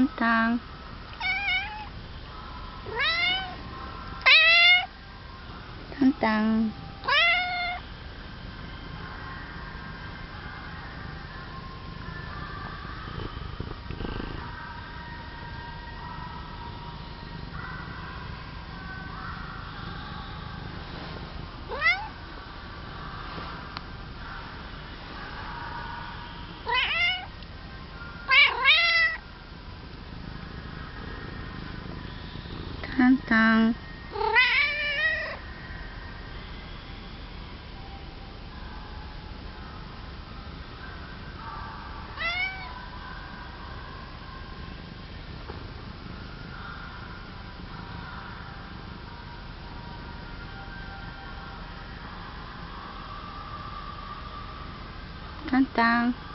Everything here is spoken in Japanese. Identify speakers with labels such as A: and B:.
A: tan tan tan tan ンタン。タンタン。